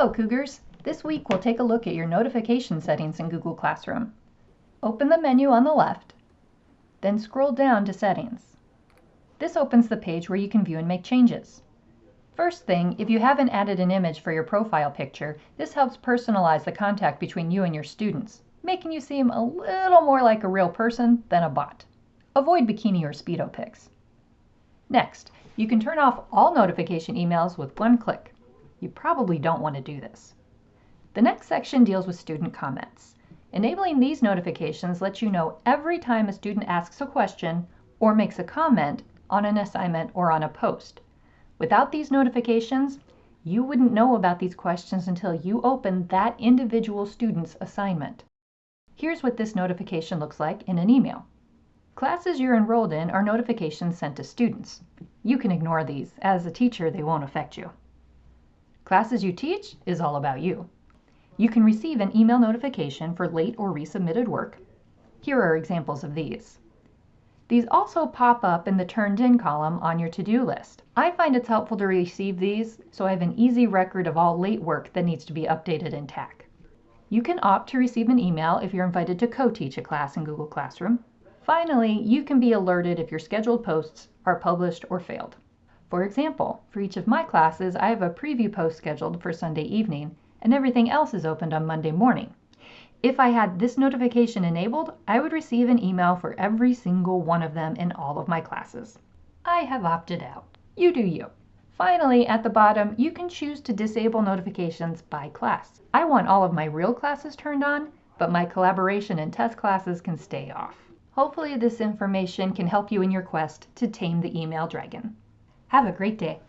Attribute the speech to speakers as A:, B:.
A: Hello Cougars! This week we'll take a look at your notification settings in Google Classroom. Open the menu on the left, then scroll down to Settings. This opens the page where you can view and make changes. First thing, if you haven't added an image for your profile picture, this helps personalize the contact between you and your students, making you seem a little more like a real person than a bot. Avoid bikini or speedo pics. Next, you can turn off all notification emails with one click. You probably don't want to do this. The next section deals with student comments. Enabling these notifications lets you know every time a student asks a question or makes a comment on an assignment or on a post. Without these notifications, you wouldn't know about these questions until you open that individual student's assignment. Here's what this notification looks like in an email. Classes you're enrolled in are notifications sent to students. You can ignore these. As a teacher, they won't affect you. Classes You Teach is all about you. You can receive an email notification for late or resubmitted work. Here are examples of these. These also pop up in the Turned In column on your to-do list. I find it's helpful to receive these so I have an easy record of all late work that needs to be updated in TAC. You can opt to receive an email if you're invited to co-teach a class in Google Classroom. Finally, you can be alerted if your scheduled posts are published or failed. For example, for each of my classes, I have a preview post scheduled for Sunday evening, and everything else is opened on Monday morning. If I had this notification enabled, I would receive an email for every single one of them in all of my classes. I have opted out. You do you. Finally, at the bottom, you can choose to disable notifications by class. I want all of my real classes turned on, but my collaboration and test classes can stay off. Hopefully this information can help you in your quest to tame the email dragon. Have a great day.